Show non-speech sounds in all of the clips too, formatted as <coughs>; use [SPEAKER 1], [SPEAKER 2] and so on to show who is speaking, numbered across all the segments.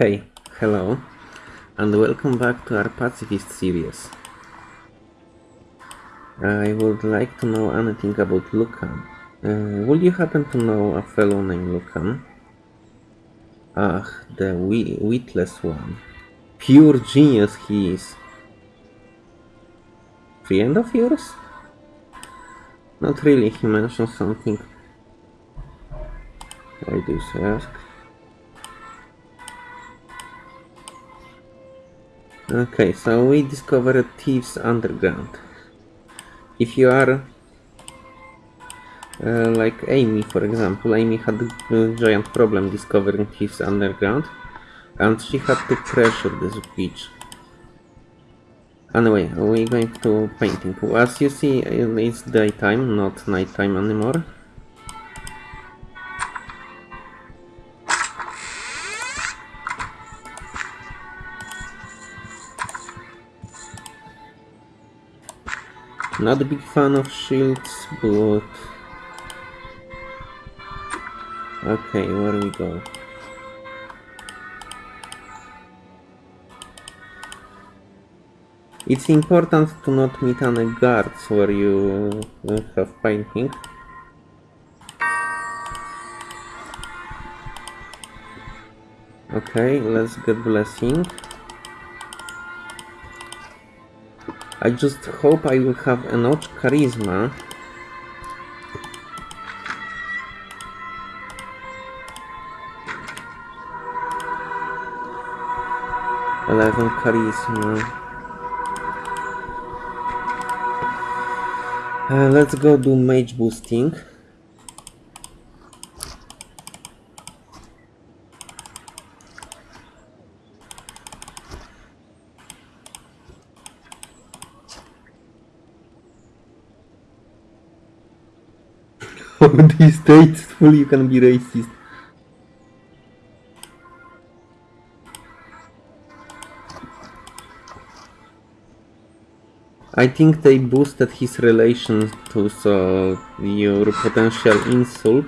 [SPEAKER 1] Hey, hello, and welcome back to our pacifist series. I would like to know anything about Lucan. Uh, would you happen to know a fellow named Lucan? Ah, the witless one. Pure genius he is. Friend of yours? Not really, he mentioned something. I do ask. Okay, so we discovered Thieves Underground. If you are uh, like Amy, for example, Amy had a giant problem discovering Thieves Underground and she had to pressure this beach. Anyway, we're going to painting. As you see, it's daytime, not nighttime anymore. Not a big fan of shields, but... Okay, where do we go? It's important to not meet any guards where you uh, have painting. Okay, let's get blessing. I just hope I will have enough charisma Eleven charisma. Uh, let's go do mage boosting. <laughs> these states fully can be racist. I think they boosted his relation to so your potential insult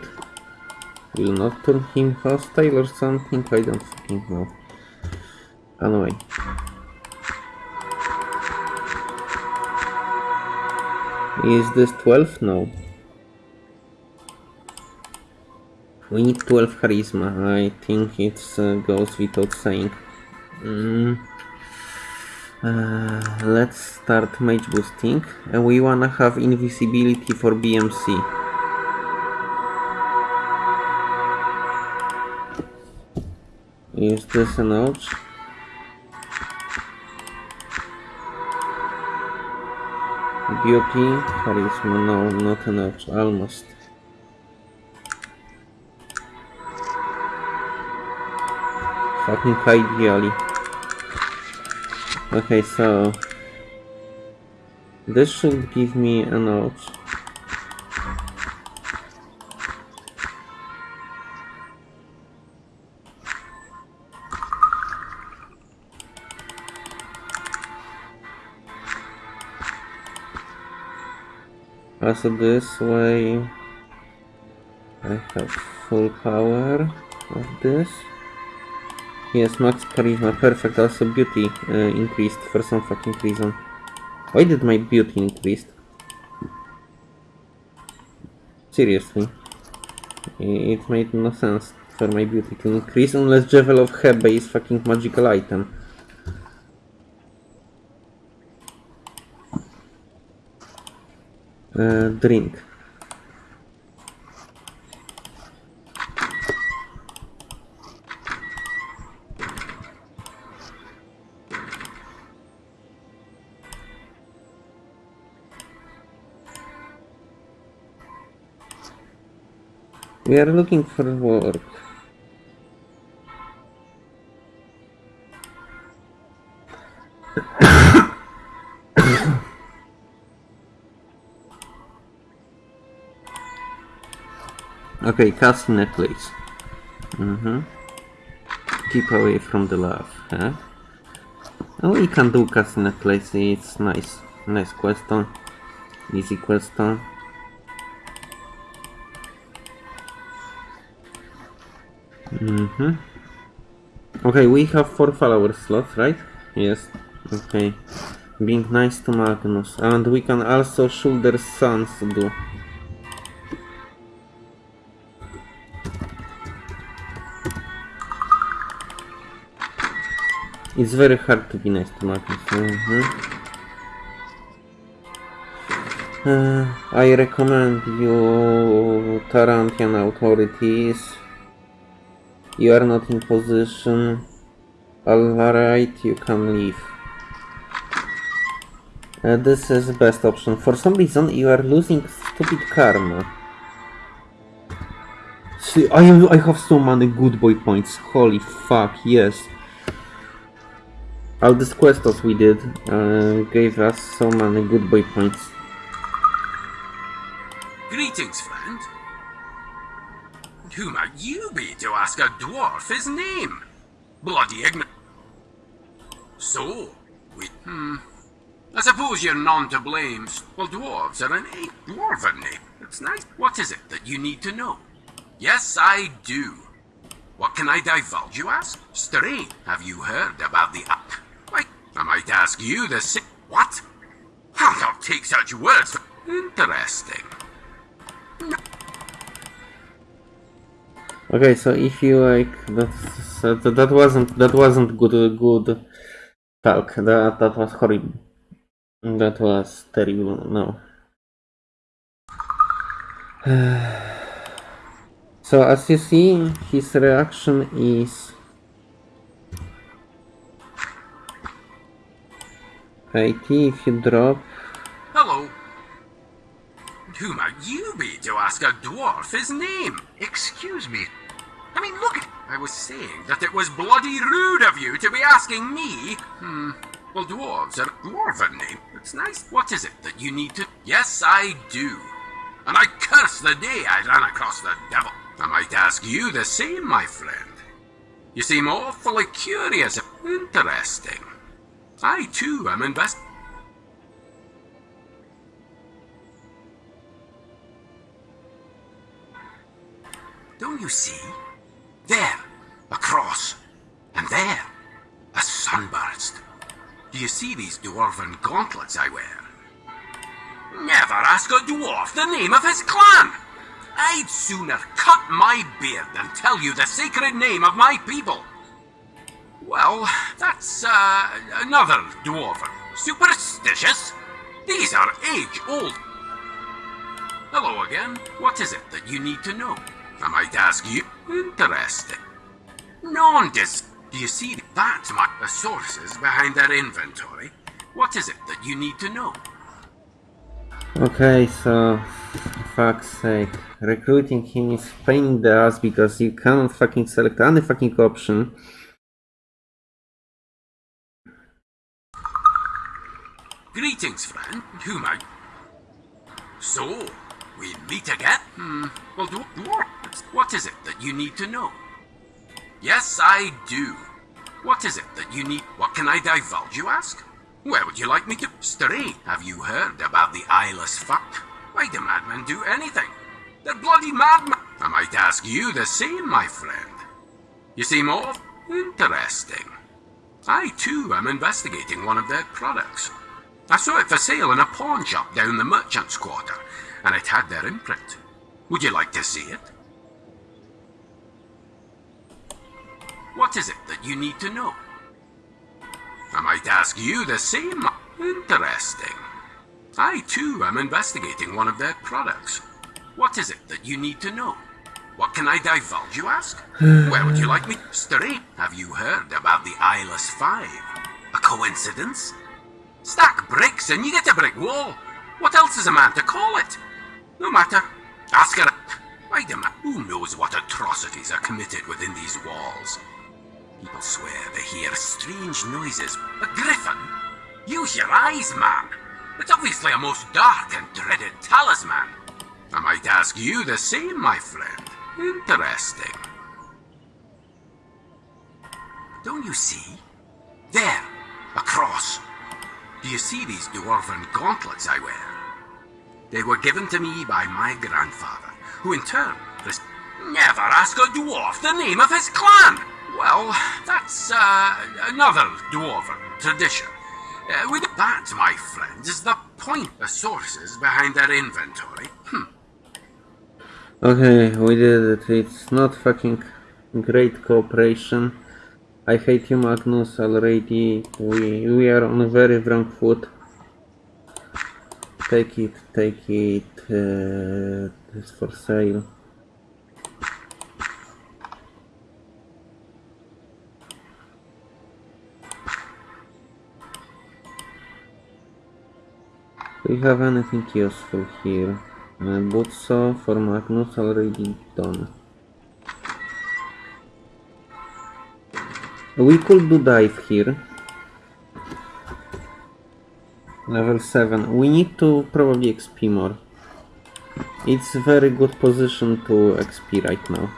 [SPEAKER 1] will not turn him hostile or something, I don't fucking know. Anyway. Is this 12? No. We need 12 charisma. I think it uh, goes without saying. Mm. Uh, let's start mage boosting. And we wanna have invisibility for BMC. Is this an? Beauty, charisma, no, not an ouch, almost. Fucking ideally. Okay, so this should give me a note. Also this way I have full power of this. Yes, max charisma, perfect. Also beauty uh, increased for some fucking reason. Why did my beauty increase? Seriously. It made no sense for my beauty to increase unless Jewel of Hebe is fucking magical item. Uh, drink. We are looking for work. <coughs> okay, cast necklace. Mm-hmm. Keep away from the love, huh? Oh, we can do cast necklace, it's nice. Nice question. Easy question. Mm-hmm. Okay, we have four follower slots, right? Yes. Okay. Being nice to Magnus. And we can also shoot their sons do. It's very hard to be nice to Magnus. Mhm. Uh, I recommend you Tarantian authorities. You are not in position. Alright, you can leave. Uh, this is the best option. For some reason, you are losing stupid karma. See, I, I have so many good boy points. Holy fuck, yes. All these quests we did uh, gave us so many good boy points.
[SPEAKER 2] Greetings, friend. Who might you be to ask a dwarf his name? Bloody ignorant. So, we. Hmm. I suppose you're none to blame. Well, dwarves are an a dwarven name. It's nice. What is it that you need to know? Yes, I do. What can I divulge, you ask? Stray, have you heard about the up? Why, I might ask you the si- What? I'll not take such words. Interesting.
[SPEAKER 1] Okay, so if you like that, that wasn't that wasn't good good talk. That that was horrible. That was terrible. No. <sighs> so as you see, his reaction is 80 if you drop.
[SPEAKER 2] Hello. Who might you be to ask a dwarf his name?
[SPEAKER 3] Excuse me.
[SPEAKER 2] I mean, look at. I was saying that it was bloody rude of you to be asking me. Hmm. Well, dwarves are a dwarven name. It's nice. What is it that you need to. Yes, I do. And I curse the day I ran across the devil. I might ask you the same, my friend. You seem awfully curious. Interesting. I, too, am invest. Don't you see? There, a cross. And there, a sunburst. Do you see these dwarven gauntlets I wear? Never ask a dwarf the name of his clan! I'd sooner cut my beard than tell you the sacred name of my people. Well, that's, uh, another dwarven. Superstitious? These are age-old. Hello again. What is it that you need to know? I might ask you. Interesting. Non-dis... Do you see? That's my... The sources behind their inventory. What is it that you need to know?
[SPEAKER 1] Okay, so fuck's sake. Recruiting him is pain in the ass because you cannot fucking select any fucking option.
[SPEAKER 2] Greetings, friend. Who might... So, we meet again? Hmm. Well, do, dwarf, what is it that you need to know? Yes, I do. What is it that you need? What can I divulge, you ask? Where would you like me to stray? Have you heard about the eyeless fuck? Why do madmen do anything? They're bloody madmen. I might ask you the same, my friend. You seem all interesting. I, too, am investigating one of their products. I saw it for sale in a pawn shop down the merchant's quarter, and it had their imprint. Would you like to see it? What is it that you need to know? I might ask you the same. Interesting. I, too, am investigating one of their products. What is it that you need to know? What can I divulge, you ask? Where would you like me? Stray, have you heard about the Eyeless Five? A coincidence? Stack bricks and you get a brick wall. What else is a man to call it? No matter. Ask her. Wait a minute. Who knows what atrocities are committed within these walls? People swear they hear strange noises. A Griffin, use your eyes, man. It's obviously a most dark and dreaded talisman. I might ask you the same, my friend. Interesting. Don't you see? There, a cross. Do you see these dwarven gauntlets I wear? They were given to me by my grandfather, who in turn... Never ask a dwarf the name of his clan! Well, that's another dwarven tradition. Uh, with that, my friend, is the point the sources behind their inventory. Hmm.
[SPEAKER 1] Okay, we did it. It's not fucking great cooperation. I hate you, Magnus, already. We we are on a very wrong foot. Take it, take it. Uh, for sale. Do you have anything useful here? Uh, Butso for Magnus already done. We could do dive here. Level 7. We need to probably XP more. It's very good position to XP right now.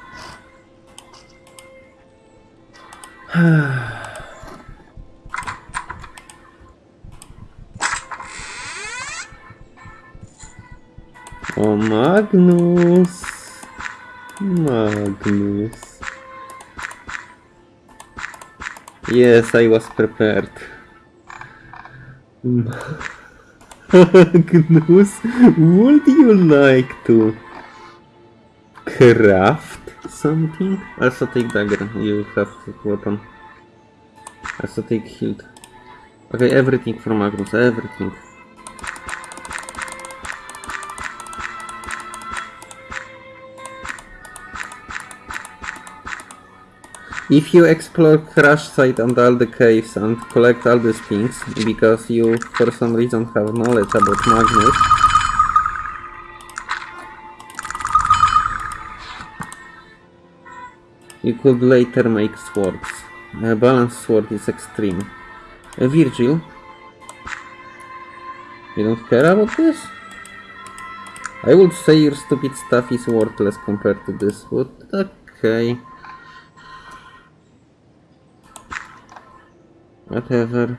[SPEAKER 1] <sighs> oh, Magnus! Magnus. Yes, I was prepared. <laughs> Magnus, would you like to craft something? Also take dagger, you have weapon. Also take hilt. Okay, everything for Magnus, everything. If you explore crash site and all the caves and collect all these things, because you for some reason have knowledge about Magnus, you could later make swords. A balanced sword is extreme. Uh, Virgil, you don't care about this? I would say your stupid stuff is worthless compared to this, but okay. Whatever.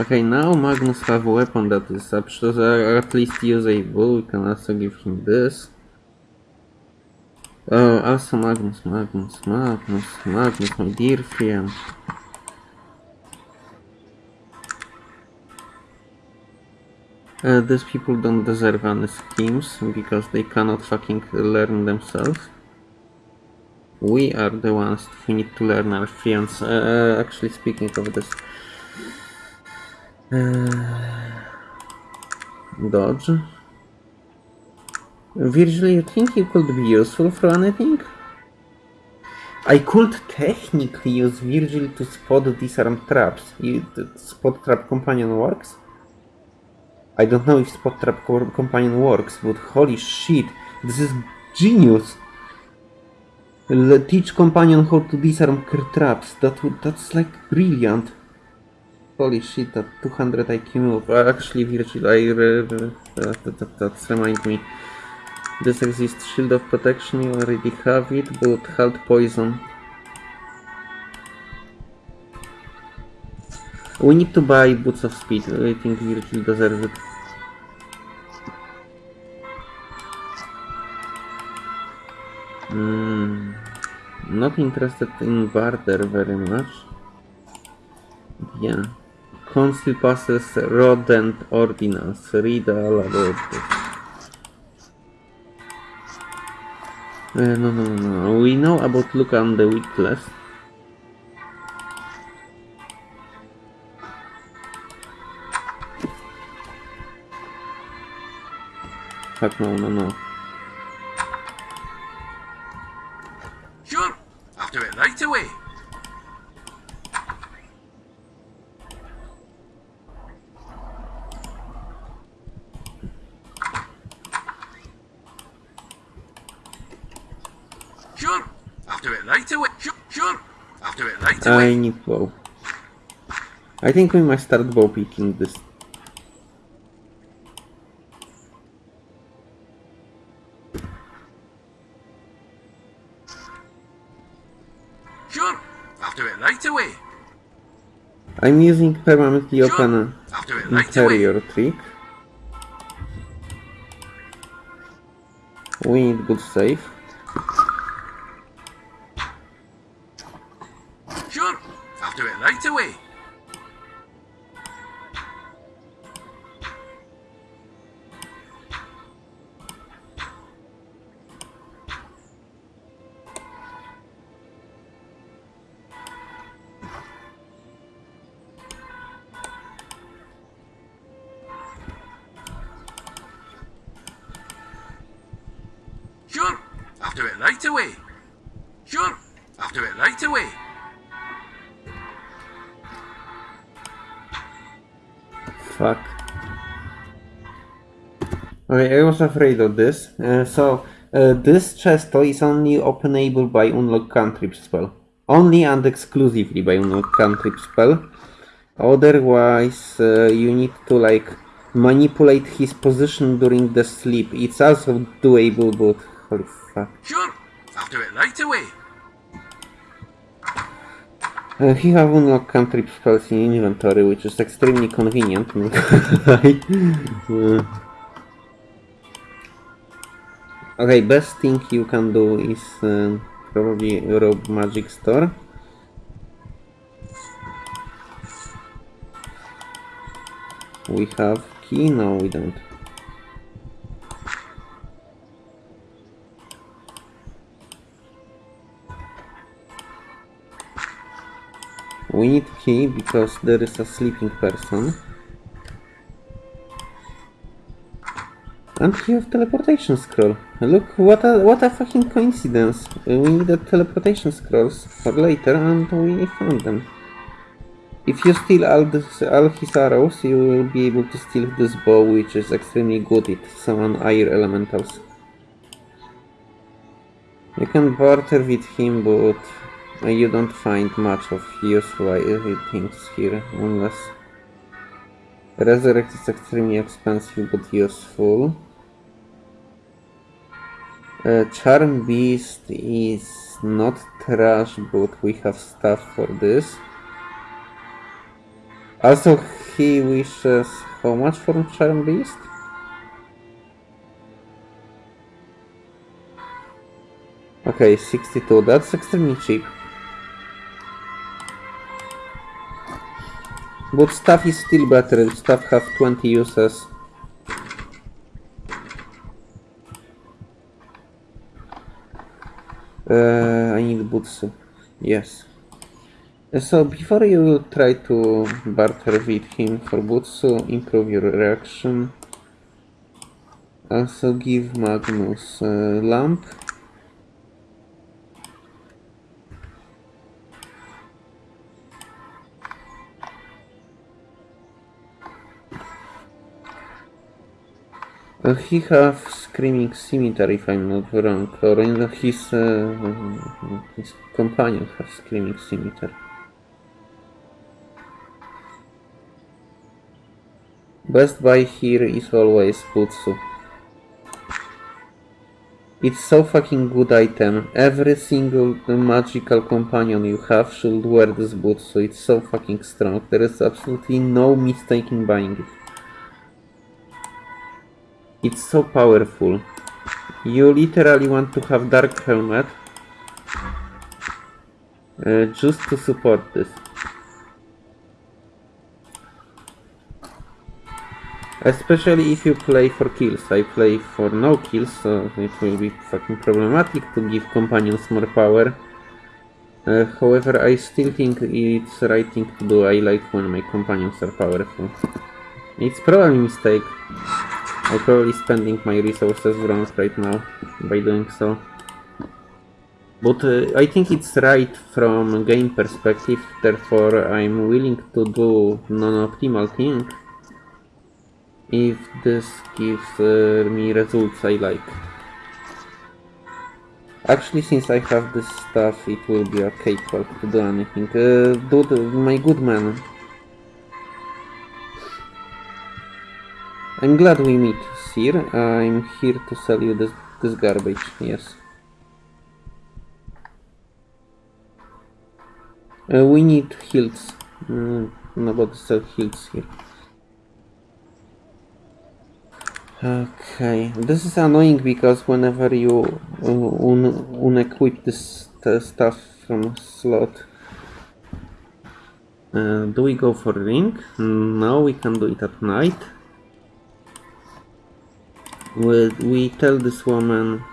[SPEAKER 1] Okay, now Magnus have a weapon that is up to at least usable. We can also give him this. Oh, also Magnus, Magnus, Magnus, Magnus, my dear friend. Uh, these people don't deserve any schemes because they cannot fucking learn themselves. We are the ones who need to learn our friends. Uh, actually, speaking of this, uh, dodge. Virgil, you think you could be useful for anything? I could technically use Virgil to spot disarm traps. You, spot trap companion works? I don't know if spot trap companion works, but holy shit, this is genius! Teach companion how to disarm traps. That would that's like brilliant. Holy shit, that 200 IQ move. Uh, actually, Virgil, I re- that, that, that, that's me. This exists shield of protection. You already have it, but health poison. We need to buy boots of speed. I think Virgil deserves it. Hmm. Not interested in barter very much. Yeah. Council passes rodent ordinance. Read all about it. Uh, no, no, no, no. We know about look on the list. Fuck no, no, no. I
[SPEAKER 2] away.
[SPEAKER 1] need bow. I think we might start bow picking this.
[SPEAKER 2] Sure, I'll do it right away.
[SPEAKER 1] I'm using permanently
[SPEAKER 2] Sure,
[SPEAKER 1] open
[SPEAKER 2] I'll do it right
[SPEAKER 1] interior trick. We need good save. highway afraid of this. Uh, so, uh, this chest is only openable by unlock cantrip spell. Only and exclusively by unlock cantrip spell. Otherwise, uh, you need to like manipulate his position during the sleep. It's also doable, but holy fuck.
[SPEAKER 2] Sure, I'll do it right away.
[SPEAKER 1] Uh, he have unlock cantrip spells in inventory, which is extremely convenient. <laughs> Uh, okay, best thing you can do is uh, probably rob magic store. We have key? No, we don't. We need key because there is a sleeping person. And we have teleportation scroll. Look, what a what a fucking coincidence. Uh, We needed teleportation scrolls for later and we found them. If you steal all, this, all his arrows, you will be able to steal this bow, which is extremely good at summon air elementals. You can barter with him, but uh, you don't find much of useful things here, unless... Resurrect is extremely expensive but useful. Uh, Charm Beast is not trash, but we have stuff for this. Also, he wishes how much for Charm Beast? Okay, 62. That's extremely cheap. But stuff is still better. Stuff have 20 uses. Uh, I need boots. Yes. So before you try to barter with him for Butsu, improve your reaction. Also give Magnus a lamp. Uh, he have screaming scimitar if I'm not wrong, or his uh, his companion have screaming scimitar. Best buy here is always Butsu. It's so fucking good item. Every single magical companion you have should wear this Butsu. It's so fucking strong. There is absolutely no mistake in buying it. It's so powerful. You literally want to have Dark Helmet uh, just to support this. Especially if you play for kills. I play for no kills, so it will be fucking problematic to give companions more power. Uh, however, I still think it's right thing to do. I like when my companions are powerful. It's probably a mistake. I'm probably spending my resources wrong right now by doing so. But uh, I think it's right from game perspective, therefore I'm willing to do non-optimal thing if this gives uh, me results I like. Actually, since I have this stuff, it will be okay to do anything. Uh, dude, my good man, I'm glad we meet, Sir. I'm here to sell you this, this garbage, yes. Uh, we need hilts. Mm, nobody sell hilts here. Okay, this is annoying because whenever you uh, un unequip this stuff from slot, uh, do we go for ring? No, we can do it at night we, we tell this woman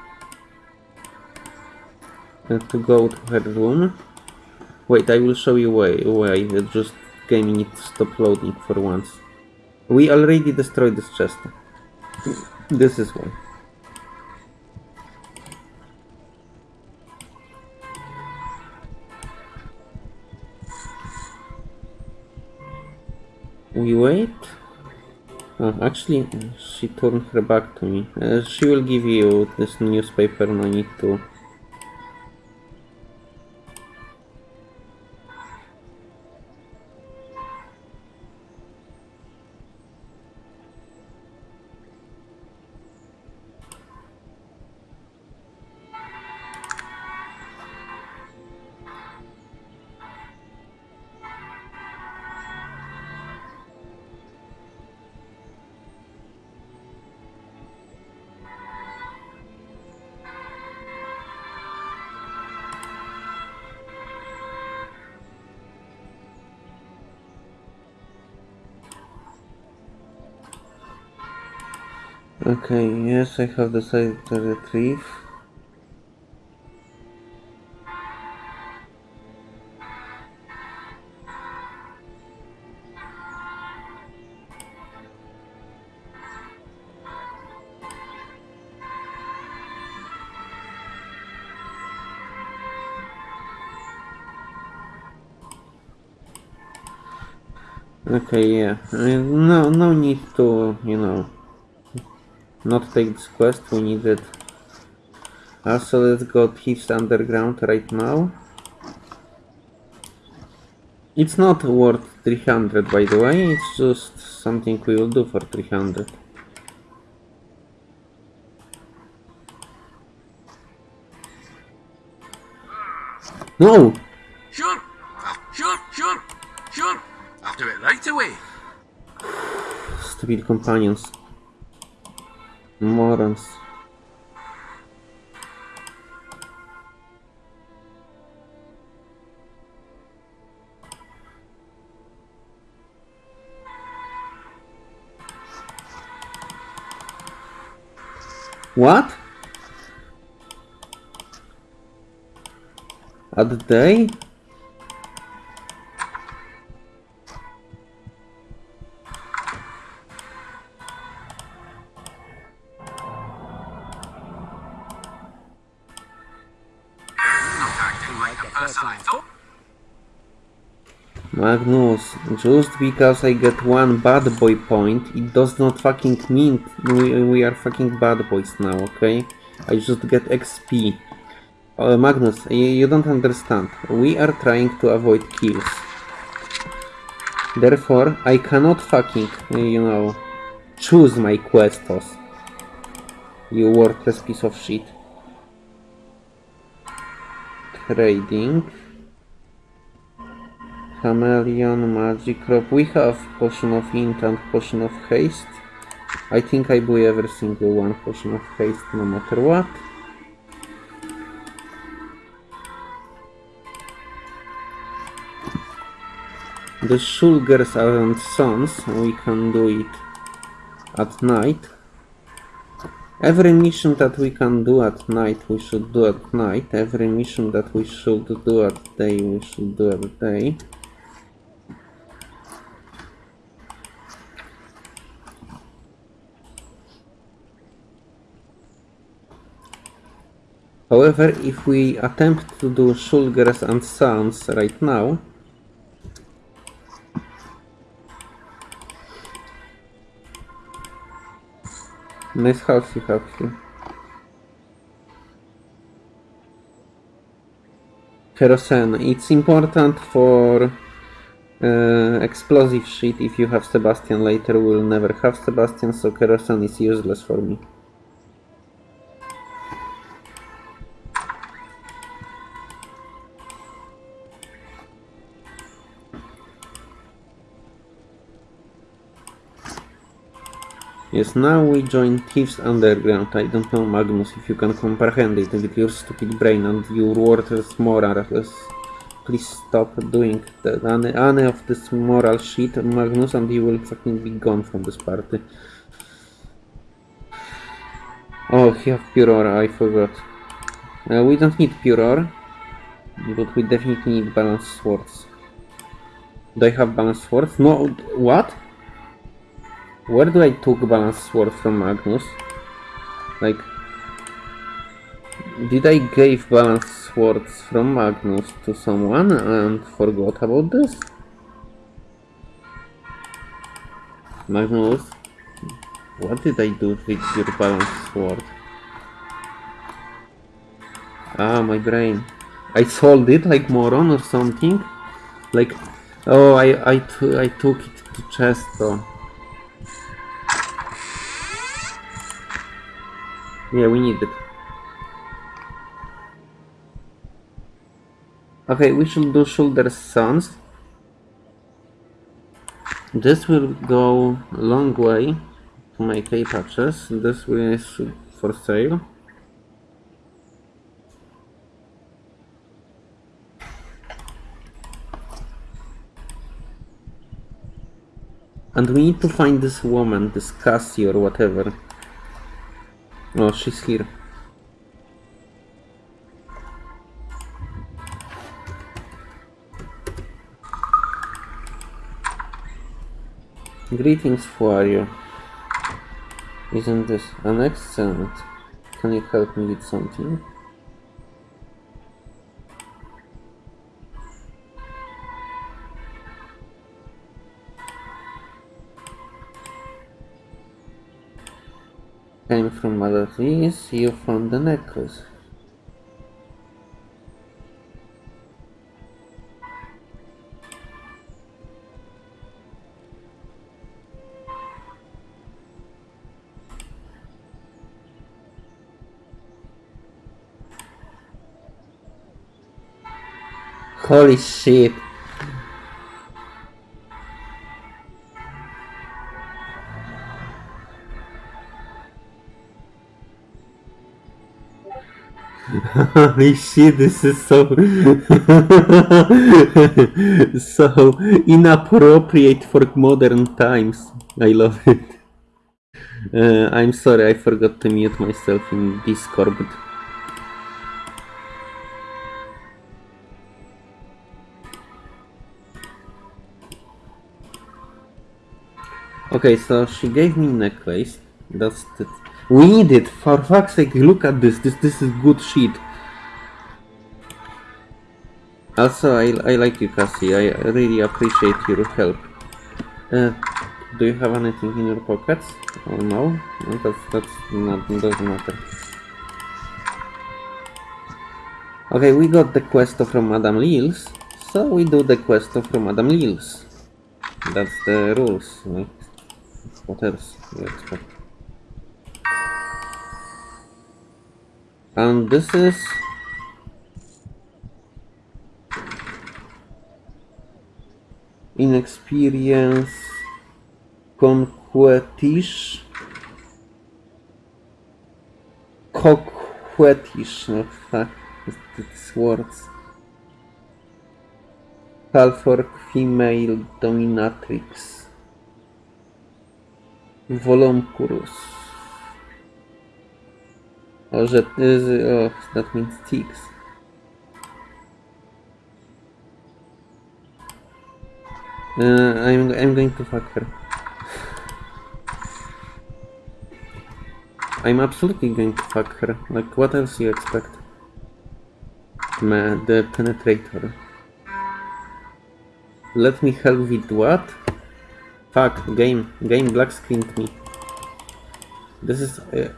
[SPEAKER 1] to go to her room. Wait, I will show you why, why. just game needs to stop loading for once. We already destroyed this chest. This is one. We wait. Oh, actually, she turned her back to me. Uh, she will give you this newspaper, no need Okay, yes, I have decided to retrieve. Okay, yeah. No, no need to, not take this quest. We need it. Ah, also, let's go Thieves Underground right now. It's not worth 300, by the way. It's just something we will do for 300. No!
[SPEAKER 2] Sure, sure, sure, sure. I'll do it right away.
[SPEAKER 1] Stupid companions. Morons. What? At the Magnus, just because I get one bad boy point, it does not fucking mean we, we are fucking bad boys now, okay? I just get XP. Uh, Magnus, you, don't understand. We are trying to avoid kills. Therefore, I cannot fucking, you know, choose my questos. You worthless piece of shit. Trading. Chameleon, Magic Crop. We have Potion of Int and Potion of Haste. I think I buy every single one Potion of Haste no matter what. The Shulgers and Sons, we can do it at night. Every mission that we can do at night, we should do at night. Every mission that we should do at day, we should do at day. However, if we attempt to do Shulgers and Sons right now, Nice house you have here. Kerosene. It's important for uh, explosive shit. If you have Sebastian later, we'll never have Sebastian, so kerosene is useless for me. Yes, now we join Thieves Underground. I don't know, Magnus, if you can comprehend it with your stupid brain and your worthless morals. Please stop doing that. Any, any of this moral shit, Magnus, and you will fucking be gone from this party. Oh, you have Pure Aura, I forgot. Uh, we don't need Pure Aura, but we definitely need Balanced Swords. Do I have Balanced Swords? No, what? Where do I took balance sword from Magnus? Like, did I gave balance swords from Magnus to someone and forgot about this? Magnus, what did I do with your balance sword? Ah, my brain. I sold it like moron or something? Like, oh, I, I, I took it to chest Yeah, we need it. Okay, we should do shoulder sons. This will go a long way to make A patches. This is for sale. And we need to find this woman, this Cassie or whatever. Oh, she's here. Greetings, Fuario. Isn't this an accent? Can you help me with something? From Malatis, you found the necklace. Holy shit. Holy shit, this is so so inappropriate for modern times. I love it. Uh, I'm sorry, I forgot to mute myself in Discord. Okay, so she gave me necklace. That's the... We need it! For fuck's sake, look at this. This this is good shit. Also, I, I like you, Cassie. I really appreciate your help. Uh, do you have anything in your pockets? Oh no? that's, that's not, doesn't matter. Okay, we got the quest from Madame Lil's, so we do the quest from Madame Lil's. That's the rules. What else do you expect? And this is inexperience conquetish. Coquetish no these words Halfork female dominatrix. Volumcurus. Oh, that is, oh, that means ticks. Uh, I'm, I'm going to fuck her. I'm absolutely going to fuck her. Like, what else you expect? Man, the penetrator. Let me help with what? Fuck, game. Game black screened me. This is... Uh,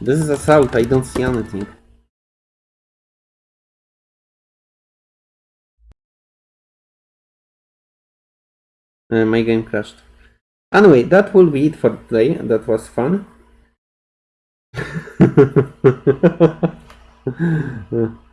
[SPEAKER 1] this is assault, I don't see anything. Uh, my game crashed. Anyway, that will be it for today. That was fun. <laughs>